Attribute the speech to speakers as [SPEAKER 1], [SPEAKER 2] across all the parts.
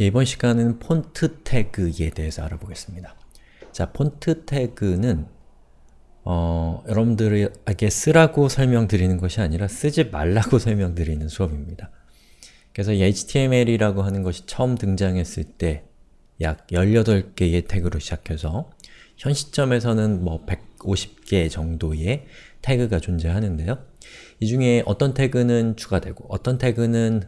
[SPEAKER 1] 예, 이번 시간은 폰트 태그에 대해서 알아보겠습니다. 자, 폰트 태그는 어, 여러분들에게 쓰라고 설명드리는 것이 아니라 쓰지 말라고 설명드리는 수업입니다. 그래서 이 HTML이라고 하는 것이 처음 등장했을 때 약 18개의 태그로 시작해서 현 시점에서는 뭐 150개 정도의 태그가 존재하는데요. 이 중에 어떤 태그는 추가되고 어떤 태그는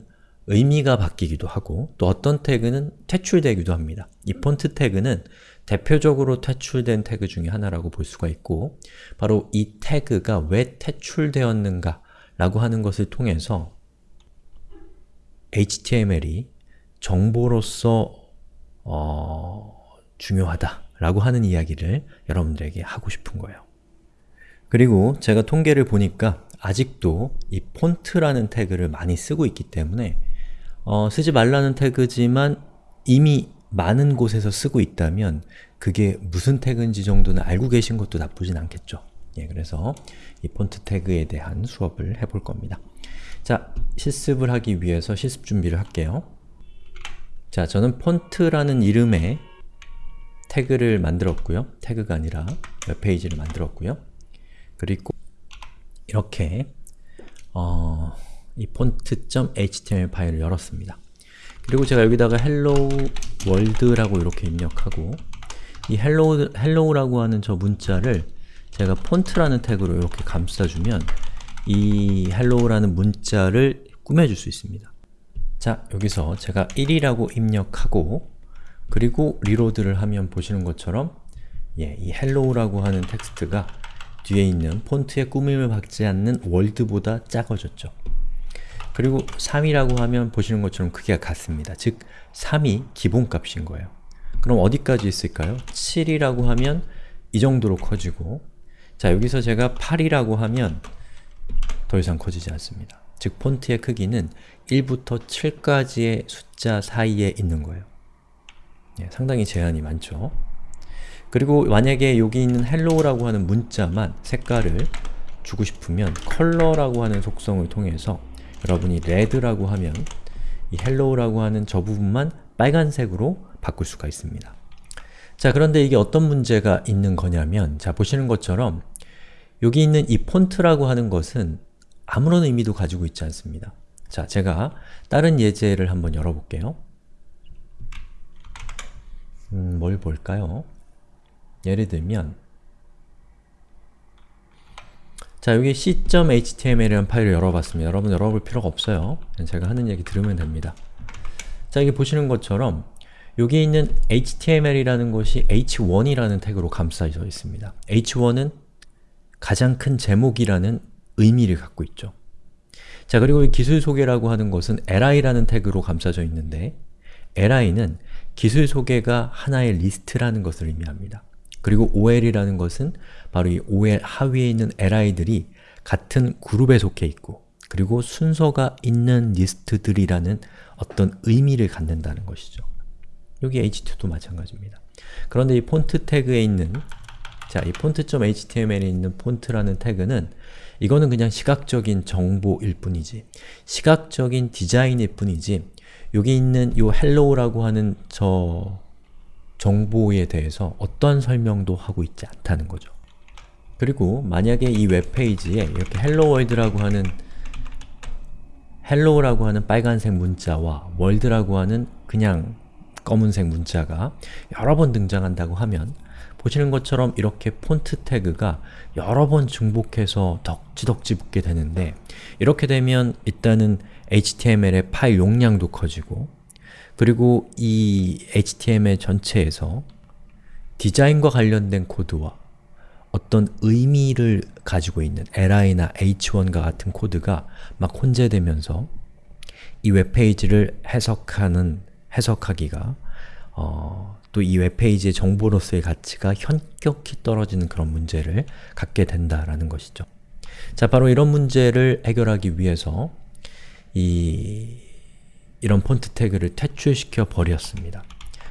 [SPEAKER 1] 의미가 바뀌기도 하고 또 어떤 태그는 퇴출되기도 합니다. 이 폰트 태그는 대표적으로 퇴출된 태그 중에 하나라고 볼 수가 있고 바로 이 태그가 왜 퇴출되었는가 라고 하는 것을 통해서 HTML이 정보로서 어... 중요하다 라고 하는 이야기를 여러분들에게 하고 싶은 거예요. 그리고 제가 통계를 보니까 아직도 이 폰트라는 태그를 많이 쓰고 있기 때문에 어, 쓰지 말라는 태그지만 이미 많은 곳에서 쓰고 있다면 그게 무슨 태그인지 정도는 알고 계신 것도 나쁘진 않겠죠. 예, 그래서 이 폰트 태그에 대한 수업을 해볼 겁니다. 자, 실습을 하기 위해서 실습 준비를 할게요. 자, 저는 폰트라는 이름의 태그를 만들었고요. 태그가 아니라 웹페이지를 만들었고요. 그리고 이렇게 어, 이 font.html 파일을 열었습니다. 그리고 제가 여기다가 hello world라고 이렇게 입력하고 이 hello, hello라고 하는 저 문자를 제가 폰트라는 태그로 이렇게 감싸주면 이 hello라는 문자를 꾸며줄 수 있습니다. 자, 여기서 제가 1이라고 입력하고 그리고 리로드를 하면 보시는 것처럼 예, 이 hello라고 하는 텍스트가 뒤에 있는 폰트의 꾸밈을 받지 않는 월드보다 작아졌죠. 그리고 3이라고 하면 보시는 것처럼 크기가 같습니다. 즉, 3이 기본값인 거예요. 그럼 어디까지 있을까요? 7이라고 하면 이 정도로 커지고 자, 여기서 제가 8이라고 하면 더 이상 커지지 않습니다. 즉, 폰트의 크기는 1부터 7까지의 숫자 사이에 있는 거예요. 예, 상당히 제한이 많죠. 그리고 만약에 여기 있는 hello라고 하는 문자만 색깔을 주고 싶으면 컬러라고 하는 속성을 통해서 여러분이 red라고 하면 이 hello라고 하는 저 부분만 빨간색으로 바꿀 수가 있습니다. 자, 그런데 이게 어떤 문제가 있는 거냐면 자, 보시는 것처럼 여기 있는 이 폰트라고 하는 것은 아무런 의미도 가지고 있지 않습니다. 자, 제가 다른 예제를 한번 열어볼게요. 음, 뭘 볼까요? 예를 들면 자, 여기 c.html이라는 파일을 열어봤습니다. 여러분 열어볼 필요가 없어요. 제가 하는 얘기 들으면 됩니다. 자, 여기 보시는 것처럼 여기 있는 html이라는 것이 h1이라는 태그로 감싸져 있습니다. h1은 가장 큰 제목이라는 의미를 갖고 있죠. 자, 그리고 이 기술 소개라고 하는 것은 li라는 태그로 감싸져 있는데 li는 기술 소개가 하나의 리스트라는 것을 의미합니다. 그리고 OL이라는 것은 바로 이 OL 하위에 있는 li들이 같은 그룹에 속해 있고 그리고 순서가 있는 리스트들이라는 어떤 의미를 갖는다는 것이죠. 여기 h2도 마찬가지입니다. 그런데 이 폰트 태그에 있는 자, 이 폰트.html에 있는 폰트라는 태그는 이거는 그냥 시각적인 정보일 뿐이지 시각적인 디자인일 뿐이지 여기 있는 요 hello라고 하는 저 정보에 대해서 어떠한 설명도 하고 있지 않다는 거죠. 그리고 만약에 이 웹페이지에 이렇게 hello world라고 하는 hello라고 하는 빨간색 문자와 world라고 하는 그냥 검은색 문자가 여러 번 등장한다고 하면 보시는 것처럼 이렇게 폰트 태그가 여러 번 중복해서 덕지덕지 붙게 되는데 이렇게 되면 일단은 HTML의 파일 용량도 커지고 그리고 이 HTML 전체에서 디자인과 관련된 코드와 어떤 의미를 가지고 있는 li나 h1과 같은 코드가 막 혼재되면서 이 웹페이지를 해석하는, 해석하기가 어, 또이 웹페이지의 정보로서의 가치가 현격히 떨어지는 그런 문제를 갖게 된다라는 것이죠. 자, 바로 이런 문제를 해결하기 위해서 이 이런 폰트 태그를 퇴출시켜 버렸습니다.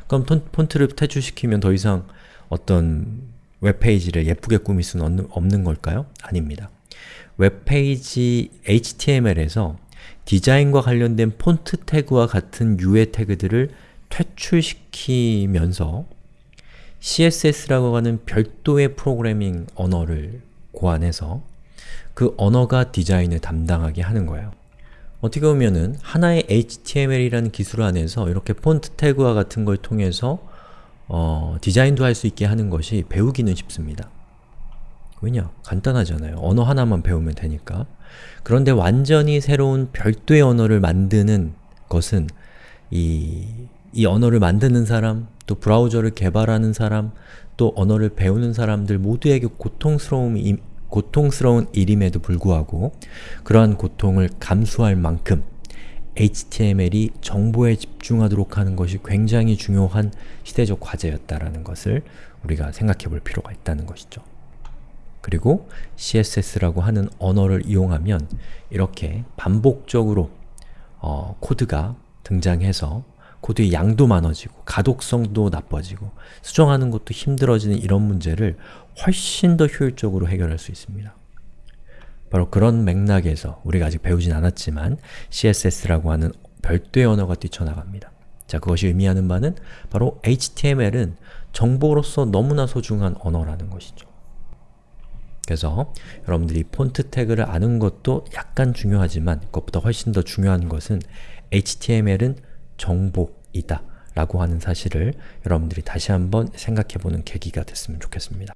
[SPEAKER 1] 그럼 폰트를 퇴출시키면 더 이상 어떤 웹페이지를 예쁘게 꾸밀 수는 없는, 걸까요? 아닙니다. 웹페이지 HTML에서 디자인과 관련된 폰트 태그와 같은 유의 태그들을 퇴출시키면서 CSS라고 하는 별도의 프로그래밍 언어를 고안해서 그 언어가 디자인을 담당하게 하는 거예요. 어떻게 보면은 하나의 HTML이라는 기술 안에서 이렇게 폰트 태그와 같은 걸 통해서 어, 디자인도 할 수 있게 하는 것이 배우기는 쉽습니다. 왜냐? 간단하잖아요. 언어 하나만 배우면 되니까. 그런데 완전히 새로운 별도의 언어를 만드는 것은 이, 이 언어를 만드는 사람, 또 브라우저를 개발하는 사람, 또 언어를 배우는 사람들 모두에게 고통스러움이, 고통스러운 일임에도 불구하고 그러한 고통을 감수할 만큼 HTML이 정보에 집중하도록 하는 것이 굉장히 중요한 시대적 과제였다라는 것을 우리가 생각해 볼 필요가 있다는 것이죠. 그리고 CSS라고 하는 언어를 이용하면 이렇게 반복적으로 어, 코드가 등장해서 코드의 양도 많아지고 가독성도 나빠지고 수정하는 것도 힘들어지는 이런 문제를 훨씬 더 효율적으로 해결할 수 있습니다. 바로 그런 맥락에서 우리가 아직 배우진 않았지만 CSS라고 하는 별도의 언어가 뛰쳐나갑니다. 자, 그것이 의미하는 바는 바로 HTML은 정보로서 너무나 소중한 언어라는 것이죠. 그래서 여러분들이 폰트 태그를 아는 것도 약간 중요하지만 그것보다 훨씬 더 중요한 것은 HTML은 정보이다 라고 하는 사실을 여러분들이 다시 한번 생각해보는 계기가 됐으면 좋겠습니다.